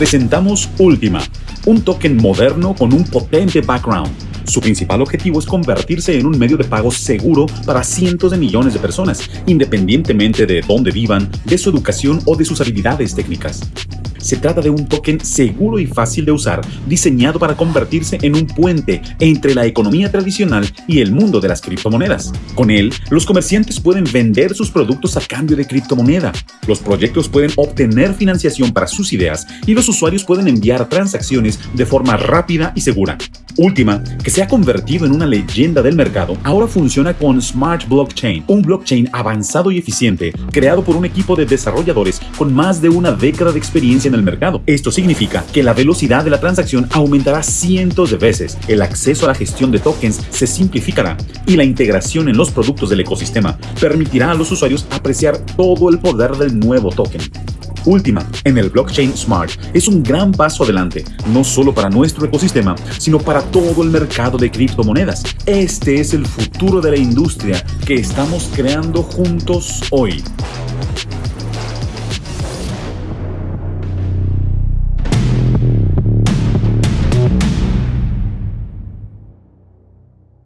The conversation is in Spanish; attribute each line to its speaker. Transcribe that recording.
Speaker 1: presentamos Última, un token moderno con un potente background. Su principal objetivo es convertirse en un medio de pago seguro para cientos de millones de personas, independientemente de dónde vivan, de su educación o de sus habilidades técnicas. Se trata de un token seguro y fácil de usar, diseñado para convertirse en un puente entre la economía tradicional y el mundo de las criptomonedas. Con él, los comerciantes pueden vender sus productos a cambio de criptomoneda, los proyectos pueden obtener financiación para sus ideas y los usuarios pueden enviar transacciones de forma rápida y segura. Última, que se ha convertido en una leyenda del mercado, ahora funciona con Smart Blockchain, un blockchain avanzado y eficiente creado por un equipo de desarrolladores con más de una década de experiencia en el mercado. Esto significa que la velocidad de la transacción aumentará cientos de veces, el acceso a la gestión de tokens se simplificará y la integración en los productos del ecosistema permitirá a los usuarios apreciar todo el poder del nuevo token. Última, en el blockchain Smart, es un gran paso adelante, no solo para nuestro ecosistema, sino para todo el mercado de criptomonedas. Este es el futuro de la industria que estamos creando juntos hoy.